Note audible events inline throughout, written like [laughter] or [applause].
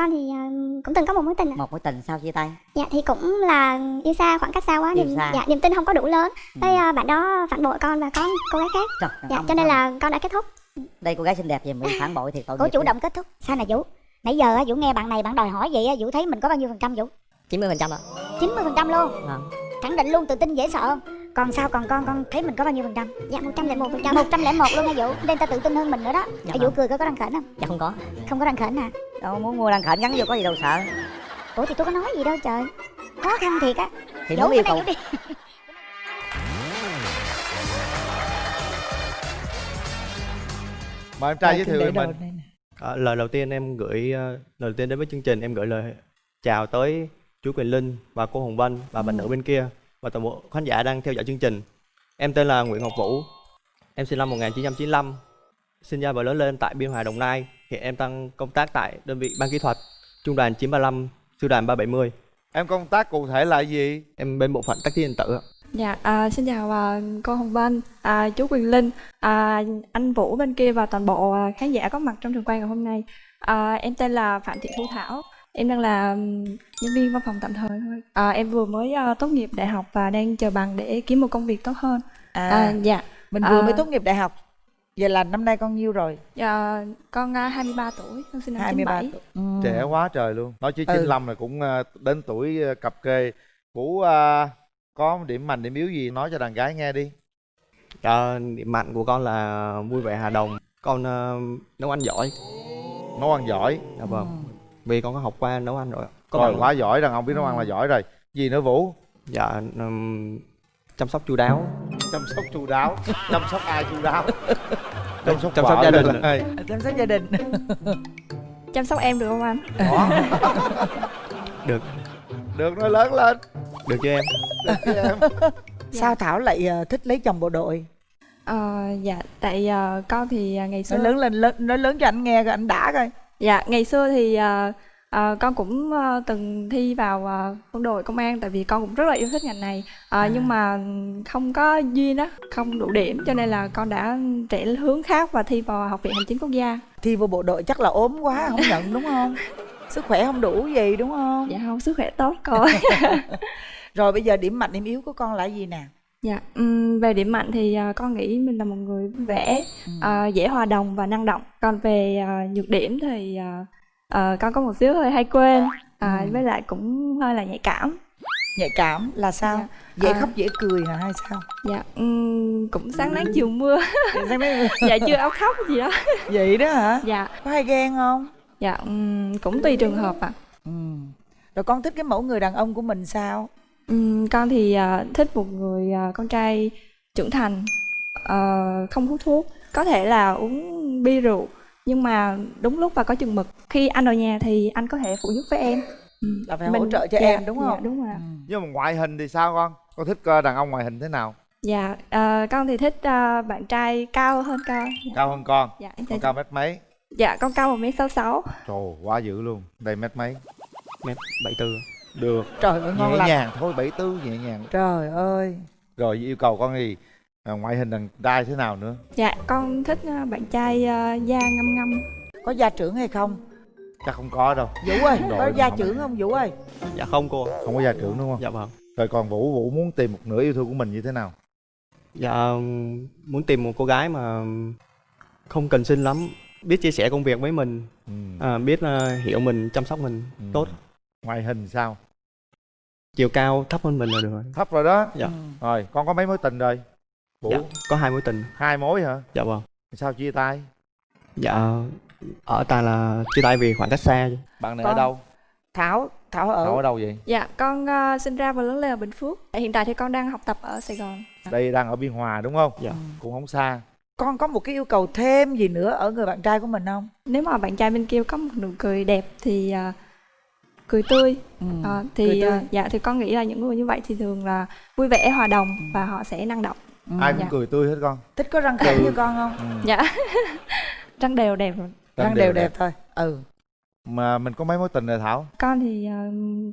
con thì ờ, cũng từng có một mối tình ạ. một mối tình sau chia tay Dạ thì cũng là yêu xa khoảng cách xa quá niềm dạ niềm tin không có đủ lớn. Ừ. Cái ờ, bạn đó phản bội con và có cô gái khác. Trời, Dạ ông cho nên sao? là con đã kết thúc. đây cô gái xinh đẹp gì mà bị phản bội thì tội Cô chủ lắm. động kết thúc Sao nè Vũ Nãy giờ Vũ nghe bạn này bạn đòi hỏi vậy Vũ thấy mình có bao nhiêu phần trăm Vũ 90 phần trăm ạ 90 phần trăm luôn Vâng. Khẳng định luôn tự tin dễ sợ không Còn sao còn con con thấy mình có bao nhiêu phần trăm Dạ 101 phần trăm. [laughs] 101 luôn nha Vũ Nên ta tự tin hơn mình nữa đó Dạ Vũ vâng. cười có có răng khểnh không dạ không có Không có răng khểnh hả đâu muốn mua đăng khởi gắn vô có gì đâu sợ Ủa thì tôi có nói gì đâu trời Khó khăn thiệt á thì muốn yêu cầu mời em trai giới thiệu về mình À, lời đầu tiên em gửi ờ, lời đầu tiên đến với chương trình em gửi lời chào tới chú Quyền Linh và cô Hồng Vân và bạn nữ bên kia và toàn bộ khán giả đang theo dõi chương trình. Em tên là Nguyễn Ngọc Vũ. Em sinh năm 1995. Sinh ra và lớn lên tại Biên Hòa Đồng Nai. Hiện em đang công tác tại đơn vị ban kỹ thuật Trung đoàn 935, Sư đoàn 370. em công tác cụ thể là gì Em bên bộ phận tác chiến điện tử. ạ. Dạ, à, xin chào à, cô Hồng Vân, à, chú Quyền Linh, à, anh Vũ bên kia và toàn bộ à, khán giả có mặt trong trường quay ngày hôm nay. À, em tên là Phạm Thị Thu Thảo, em đang là nhân viên văn phòng tạm thời thôi. À, em vừa mới à, tốt nghiệp đại học và đang chờ bằng để kiếm một công việc tốt hơn. À, À, dạ, mình vừa à, mới tốt nghiệp đại học. Vậy là năm nay con nhiêu rồi? dạ, con à, 23 tuổi, con sinh năm 23 97. tuổi. Ừ. trẻ quá trời luôn nói chứ Ừ. 95 là cũng ờ, đến tuổi ờ, cập kê vũ ờ, có điểm mạnh điểm yếu gì nói cho đàn gái nghe đi Ờ, điểm mạnh của con là vui vẻ hòa đồng. Con ờ, nấu ăn giỏi. nấu ăn giỏi Dạ vâng. Vì con có học qua nấu ăn rồi. Có rồi quá giỏi đàn ông biết nấu ăn là giỏi rồi gì nữa vũ Dạ ừm, chăm sóc chu đáo. chăm sóc chu đáo chăm sóc ai chu đáo [laughs] chăm sóc Chăm sóc gia đình. là ai? Chăm sóc gia đình. Chăm sóc em được không anh? Đó. [laughs] Được. được nói lớn lên Được chứ em? được chứ em [laughs] Sao Thảo lại ờ, thích lấy chồng bộ đội? À, dạ, tại à, con thì à, ngày xưa Nói lớn lên lớn, nói lớn cho anh nghe coi anh đã coi. Dạ, ngày xưa thì à, à, con cũng à, từng thi vào à, quân đội công an tại vì con cũng rất là yêu thích ngành này. À, Nhưng mà không có duyên á, không đủ điểm cho nên là con đã trẻ hướng khác và thi vào Học viện Hành chính Quốc gia. Thi vô bộ đội chắc là ốm quá [laughs] không nhận đúng không? Sức khỏe không đủ gì đúng không? Dạ không, sức khỏe tốt con. [laughs] Rồi bây giờ điểm mạnh điểm yếu của con là gì nè? dạ, ừm, về điểm mạnh thì à, con nghĩ mình là một người vẻ, à, dễ hòa đồng và năng động. Còn về à, nhược điểm thì à, à, con có một xíu hơi hay quên, à, Ừ. với lại cũng hơi là nhạy cảm. Nhạy cảm là sao? Dạ. Dễ À. khóc dễ cười hả hay sao? Dạ, ừm, cũng sáng nắng chiều mưa. [laughs] Dạ chưa áo khóc gì đó. [laughs] Vậy đó hả? Dạ, Có hay ghen không? dạ ừm, cũng tùy trường hợp ạ. Ừ. Rồi con thích cái mẫu người đàn ông của mình sao? Ừm, con thì à, thích một người à, con trai trưởng thành, ờ, không hút thuốc, có thể là uống bia rượu, nhưng mà đúng lúc và có chừng mực. Khi anh ở nhà thì anh có thể phụ giúp với em. Ừm, Là phải hỗ trợ cho em, đúng dạ, không? đúng rồi. Ừ. nhưng mà ngoại hình thì sao con con thích ờ, đàn ông ngoại hình thế nào Dạ, à, con thì thích à, bạn trai cao hơn con. Dạ, cao hơn con dạ, con cao mét mấy dạ con cao một mét sáu sáu. trời quá dữ luôn đây mét mấy Mét 74. được Trời ơi ngon nhẹ lành. nhàng thôi bảy tư nhẹ nhàng Trời ơi. rồi yêu cầu con gì à, ngoại hình đàn trai thế nào nữa Dạ, con thích à, bạn trai à, da ngăm ngăm. Có gia trưởng hay không? chắc không có đâu Vũ ơi, Đội có gia không- trưởng không Vũ ơi? Dạ không cô. không có gia trưởng đúng không Dạ vâng. rồi còn vũ vũ muốn tìm một nửa yêu thương của mình như thế nào Dạ muốn tìm một cô gái mà không cần xinh lắm, biết chia sẻ công việc với mình, ừ. à, biết ờ, hiểu mình, chăm sóc mình Ừ. tốt. ngoại hình sao Chiều cao thấp hơn mình là được rồi. thấp rồi đó Dạ. Ừ. rồi con có mấy mối tình rồi vũ Dạ, có hai mối tình. hai mối hả Dạ vâng. sao chia tay Dạ ở ta là chia tay vì khoảng cách xa. chứ. bạn này Con- ở đâu Thảo, Thảo ở Thảo ở đâu vậy Dạ, con à, sinh ra và lớn lên ở Bình Phước. Hiện tại thì con đang học tập ở Sài Gòn. đây đang ở biên hòa đúng không Dạ. cũng không xa con có một cái yêu cầu thêm gì nữa ở người bạn trai của mình không? Nếu mà bạn trai bên kia có một nụ cười đẹp thì à, cười tươi Ừ. à, cười thì tươi. à, dạ thì con nghĩ là những người như vậy thì thường là vui vẻ hòa đồng và họ sẽ năng động. Ừ. ai cũng Dạ. cười tươi hết con Thích có răng khểnh như con không? ừ. Dạ. [laughs] Răng đều đẹp rồi. Răng đều đẹp thôi. Ừ. mà mình có mấy mối tình rồi thảo Con thì à,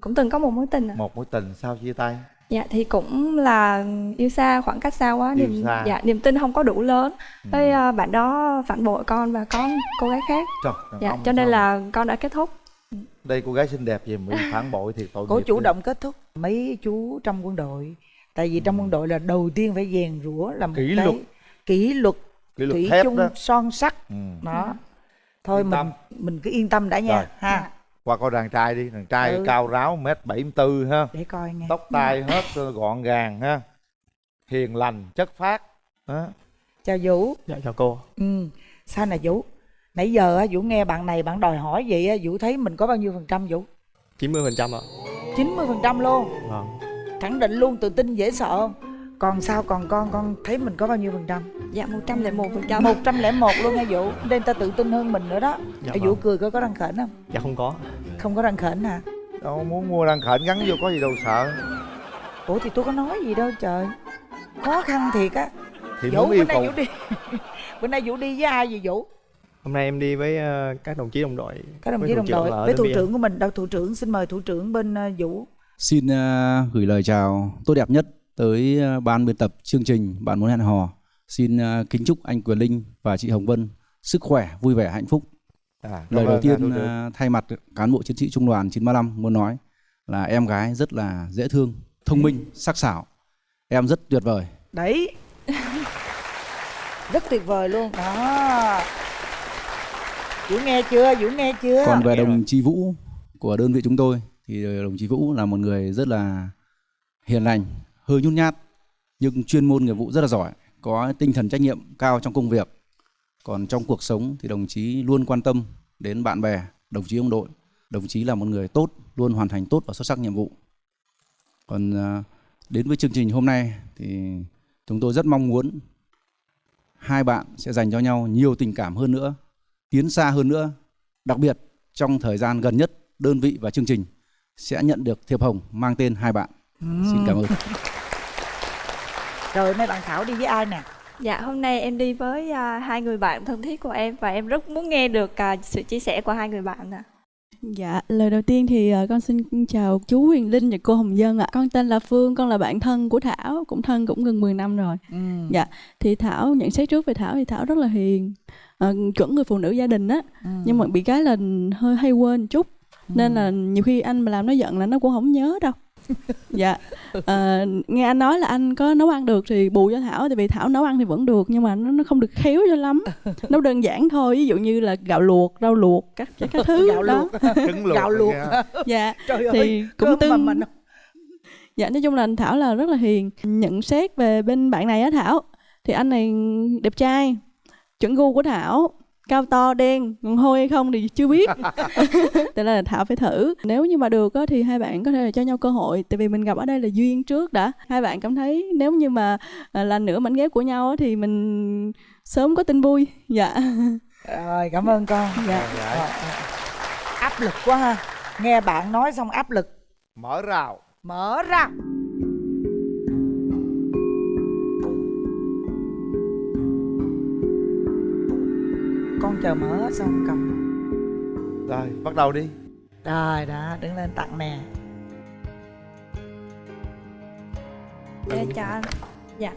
cũng từng có một mối tình. ạ. một mối tình sao chia tay Dạ thì cũng là yêu xa khoảng cách xa quá Yêu niềm xa. dạ niềm tin không có đủ lớn. Ừ. Cái à, bạn đó phản bội con và có cô gái khác. Trời, Dạ cho nên sao là con đã kết thúc. đây cô gái xinh đẹp gì mà phản bội thì tội nghiệp chủ đi. động kết thúc mấy chú trong quân đội tại vì trong quân đội là đầu tiên phải rèn rũa là một Kỷ cái luật. kỷ luật kỷ luật thủy thép chung đó. son sắt. Ừ. đó. Thôi Yên mình tâm. mình cứ yên tâm đã nha. Rồi. ha. Qua coi đàn trai đi. Đàn trai Ừ. cao ráo mét bảy tư ha. Để coi nghe. Tóc tai hết gọn gàng ha. Hiền lành chất phác. Đó. chào vũ. Dạ chào cô. Ừ. Sao nè vũ? Nãy giờ á vũ nghe bạn này bạn đòi hỏi vậy á vũ thấy mình có bao nhiêu phần trăm vũ? 90 phần trăm ạ. 90 phần trăm luôn. Vâng khẳng định luôn tự tin dễ sợ. Không còn sao? Còn con con thấy mình có bao nhiêu phần trăm? Dạ 101 phần trăm. một trăm lẻ một luôn nha vũ? Nên ta tự tin hơn mình nữa đó. Dạ Ê, vâng. vũ cười có có răng khểnh không? Dạ không có. Không có răng khểnh hả? Đâu muốn mua đàn khệnh gắn vô có gì đâu sợ. Ủa thì tôi có nói gì đâu trời. Khó khăn thiệt á. Thì vũ muốn bữa nay vũ đi. [laughs] Bữa nay vũ đi với ai vậy vũ? Hôm nay em đi với ờ, các đồng chí đồng đội. Các đồng chí đồng đội. với thủ trưởng của mình. Đâu thủ trưởng xin mời thủ trưởng bên ờ, vũ Xin ờ, gửi lời chào tốt đẹp nhất tới ờ, ban biên tập chương trình Bạn muốn hẹn hò. Xin ờ, kính chúc anh Quyền Linh và chị Hồng Vân sức khỏe, vui vẻ, hạnh phúc. à, Lời đầu à, tiên thay mặt cán bộ chiến sĩ trung đoàn 935 muốn nói là em gái rất là dễ thương, thông minh, sắc sảo. Em rất tuyệt vời. đấy rất tuyệt vời luôn đó vũ nghe chưa vũ nghe chưa Còn về đồng chí Vũ của đơn vị chúng tôi thì ờ, đồng chí Vũ là một người rất là hiền lành, hơi nhút nhát nhưng chuyên môn nghiệp vụ rất là giỏi, có tinh thần trách nhiệm cao trong công việc. Còn trong cuộc sống thì đồng chí luôn quan tâm đến bạn bè, đồng chí ông đội. Đồng chí là một người tốt, luôn hoàn thành tốt và xuất sắc nhiệm vụ. Còn ờ, đến với chương trình hôm nay thì chúng tôi rất mong muốn hai bạn sẽ dành cho nhau nhiều tình cảm hơn nữa, tiến xa hơn nữa Đặc biệt trong thời gian gần nhất, đơn vị và chương trình sẽ nhận được thiệp hồng mang tên hai bạn. Xin cảm ơn. [laughs] rồi nay bạn thảo đi với ai nè Dạ hôm nay em đi với à, hai người bạn thân thiết của em và em rất muốn nghe được à, sự chia sẻ của hai người bạn ạ. Dạ, lời đầu tiên thì ờ, con xin chào chú Huyền Linh và cô Hồng Dân ạ. Con tên là Phương, con là bạn thân của Thảo, cũng thân cũng gần 10 năm rồi. ừ. Dạ, thì Thảo nhận xét trước về Thảo thì Thảo rất là hiền, ờ, chuẩn người phụ nữ gia đình á. Ừ. Nhưng mà bị cái là hơi hay quên chút. Nên là nhiều khi anh mà làm nó giận là nó cũng không nhớ đâu. [laughs] dạ, ờ, nghe anh nói là anh có nấu ăn được thì bù cho Thảo, tại vì Thảo nấu ăn thì vẫn được nhưng mà nó, nó không được khéo cho lắm. [laughs] Nấu đơn giản thôi, ví dụ như là gạo luộc, rau luộc, các các, các thứ gạo đó. luộc [laughs] trứng luộc gạo luộc. Dạ, trời ơi thì cũng cơm mà tương mình dạ nói chung là anh thảo là rất là hiền nhận xét về bên bạn này á thảo thì anh này đẹp trai chuẩn gu của thảo cao to đen còn hôi hay không thì chưa biết. [laughs] Tại là thảo phải thử. Nếu như mà được á, thì hai bạn có thể là cho nhau cơ hội. Tại vì mình gặp ở đây là duyên trước đã. Hai bạn cảm thấy nếu như mà à, là nửa mảnh ghép của nhau á, thì mình sớm có tin vui. Dạ. Rồi cảm ơn con. Dạ. Dạ. Ờ, ờ. áp lực quá ha. Nghe bạn nói xong áp lực. Mở rào. Mở ra con chờ mở xong cầm. Rồi bắt đầu đi. Rồi đó đứng lên tặng nè. Dạ, chào anh. Dạ,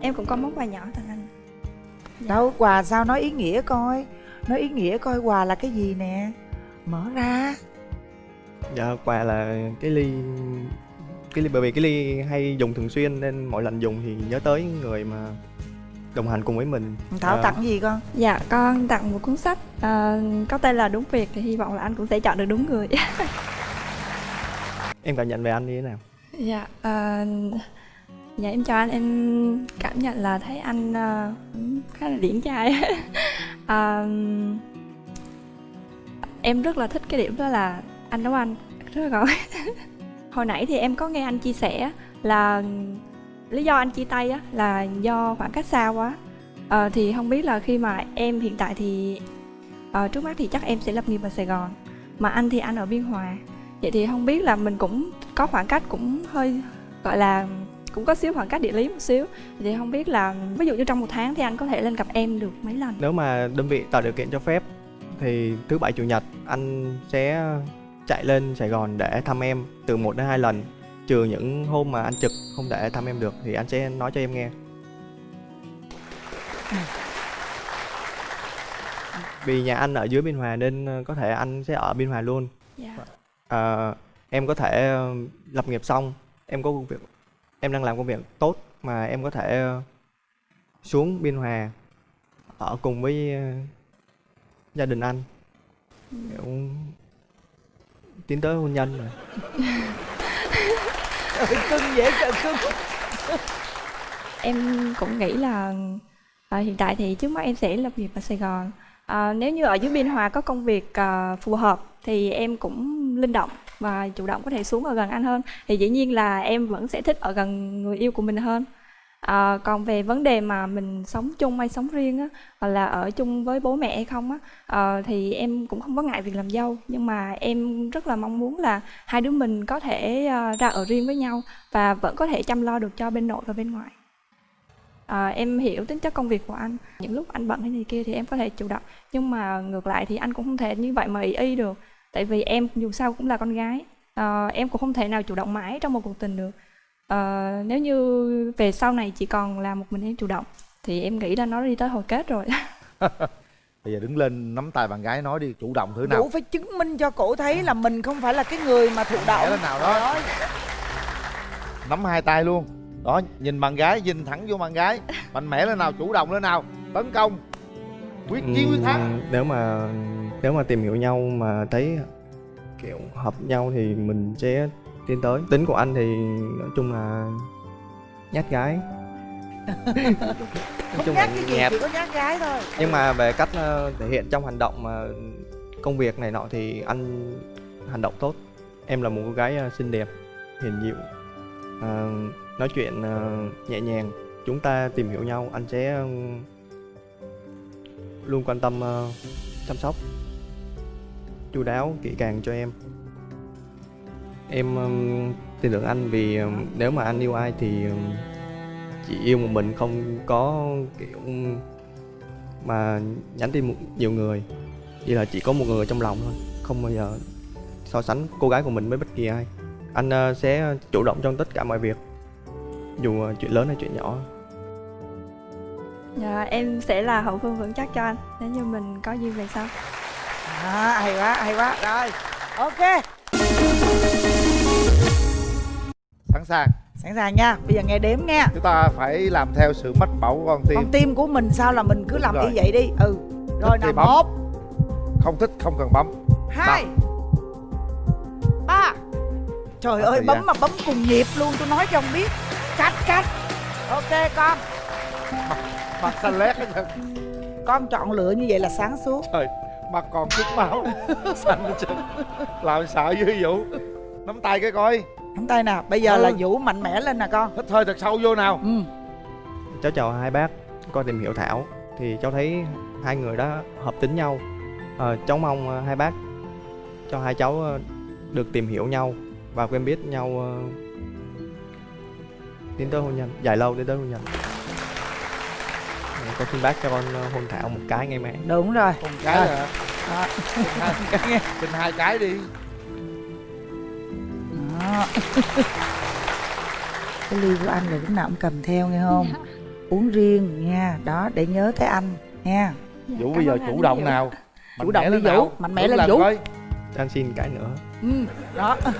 em cũng có món quà nhỏ tặng anh. đâu quà sao nói ý nghĩa coi? Nói ý nghĩa coi quà là cái gì nè? Mở ra. Dạ quà là cái ly cái ly bởi vì cái ly hay dùng thường xuyên nên mỗi lần dùng thì nhớ tới người mà đồng hành cùng với mình thảo Ờ, tặng gì con Dạ, con tặng một cuốn sách à, có tên là Đúng Việc thì hy vọng là anh cũng sẽ chọn được đúng người. [laughs] em cảm nhận về anh như thế nào dạ, à, dạ em chào anh, em cảm nhận là thấy anh à, khá là điển trai. [laughs] à, em rất là thích cái điểm đó là anh nấu ăn rất là ngon. [laughs] Hồi nãy thì em có nghe anh chia sẻ là lý do anh chia tay á là do khoảng cách xa quá. à, thì không biết là khi mà em hiện tại thì à, trước mắt thì chắc em sẽ lập nghiệp ở Sài Gòn mà anh thì anh ở Biên Hòa. Vậy thì không biết là mình cũng có khoảng cách cũng hơi gọi là cũng có xíu khoảng cách địa lý một xíu. Thì không biết là ví dụ như trong một tháng thì anh có thể lên gặp em được mấy lần? Nếu mà đơn vị tạo điều kiện cho phép thì thứ bảy chủ nhật anh sẽ chạy lên Sài Gòn để thăm em từ một đến hai lần trừ những hôm mà anh trực không để thăm em được thì anh sẽ nói cho em nghe. Vì nhà anh ở dưới Biên Hòa nên ờ, có thể anh sẽ ở Biên Hòa luôn. Dạ. À, em có thể ờ, lập nghiệp xong em có công việc em đang làm công việc tốt mà em có thể xuống biên hòa ở cùng với gia đình anh. Kiểu tiến tới hôn nhân rồi [laughs] Trời, cưng dễ sợ cưng. Em cũng nghĩ là à, hiện tại thì trước mắt em sẽ lập nghiệp ở Sài Gòn. À, nếu như ở dưới Biên Hòa có công việc à, phù hợp thì em cũng linh động và chủ động có thể xuống ở gần anh hơn. Thì dĩ nhiên là em vẫn sẽ thích ở gần người yêu của mình hơn à, còn về vấn đề mà mình sống chung hay sống riêng á hoặc là ở chung với bố mẹ hay không á à, thì em cũng không có ngại việc làm dâu. Nhưng mà em rất là mong muốn là hai đứa mình có thể à, ra ở riêng với nhau và vẫn có thể chăm lo được cho bên nội và bên ngoại. À, em hiểu tính chất công việc của anh. Những lúc anh bận hay gì kia thì em có thể chủ động nhưng mà ngược lại thì anh cũng không thể như vậy mà ý y được tại vì em dù sao cũng là con gái. À, em cũng không thể nào chủ động mãi trong một cuộc tình được à, nếu như về sau này chỉ còn là một mình em chủ động thì em nghĩ là nó đi tới hồi kết rồi. [laughs] Bây giờ đứng lên nắm tay bạn gái nói đi chủ động thử nào. Vũ phải chứng minh cho cổ thấy là mình không phải là cái người mà thụ động. Lên nào đó. Nắm hai tay luôn. Đó nhìn bạn gái nhìn thẳng vô bạn gái. Mạnh mẽ lên nào chủ động lên nào. Tấn công. Quyết chiến quyết thắng. Nếu mà nếu mà tìm hiểu nhau mà thấy kiểu hợp nhau thì mình sẽ tiến tới. Tính của anh thì nói chung là nhát gái. [laughs] Nói chung nhát là cái gì nhạt chỉ có nhát gái thôi. Nhưng mà về cách ờ, thể hiện trong hành động mà công việc này nọ thì anh hành động tốt. Em là một cô gái ờ, xinh đẹp hiền dịu. Ờ, nói chuyện ờ, nhẹ nhàng. Chúng ta tìm hiểu nhau anh sẽ ờ, luôn quan tâm ờ, chăm sóc chu đáo kỹ càng cho em em tin tưởng anh vì ừm, nếu mà anh yêu ai thì ừm, chỉ yêu một mình không có kiểu mà nhắn tin một nhiều người. Chỉ là chỉ có một người trong lòng thôi không bao giờ so sánh cô gái của mình với bất kỳ ai. Anh ờ, sẽ chủ động trong tất cả mọi việc dù ờ, chuyện lớn hay chuyện nhỏ. Dạ, em sẽ là hậu phương vững chắc cho anh. Nếu như mình có duyên về sau à, hay quá hay quá. Rồi ok sàng sẵn sàng nha bây giờ nghe đếm nha chúng ta phải làm theo sự mách bảo của con tim. Con tim của mình sao là mình cứ làm Rồi. như vậy đi? Ừ. Rồi nào một. Không thích không cần bấm. Hai. Ba. Trời Hết ơi bấm gian. mà bấm cùng nhịp luôn tôi nói cho ông biết. Cách cách ok con. Mặt xanh lét hết con chọn lựa như vậy là sáng suốt. Trời mặt còn chút máu. [laughs] Xanh hết trơn. Làm sợ dữ vũ? Nắm tay cái coi nắm tay nào bây giờ Ừ. là vũ mạnh mẽ lên nè con. Hít hơi thật sâu vô nào. Ừ. Cháu chào hai bác con tìm hiểu thảo. Thì cháu thấy hai người đã hợp tính nhau. Ờ, cháu mong ờ, hai bác cho hai cháu ờ, được tìm hiểu nhau và quen biết nhau tiến tới hôn nhân dài lâu tiến tới hôn nhân. Con xin bác cho con hôn thảo một cái ngay mẹ. Đúng rồi. Con cái Rồi. Đó. hai, [laughs] xin hai cái đi. Đó. [laughs] cái ly của anh là lúc nào cũng cầm theo nghe không? Uống riêng nha đó để nhớ tới anh nha. Vũ bây giờ chủ động nào? Chủ Mạnh động mẽ đi lên Vũ, mạnh mẽ lên Vũ. cho anh xin cái nữa. Ừ đó. [laughs]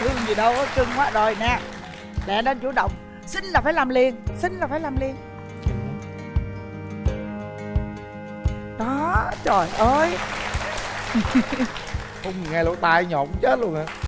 Cưng gì đâu cưng quá rồi nè. Lẹ lên chủ động. Xin là phải làm liền xin là phải làm liền. Đó trời ơi. Không nghe lỗ tai nhộn chết luôn hả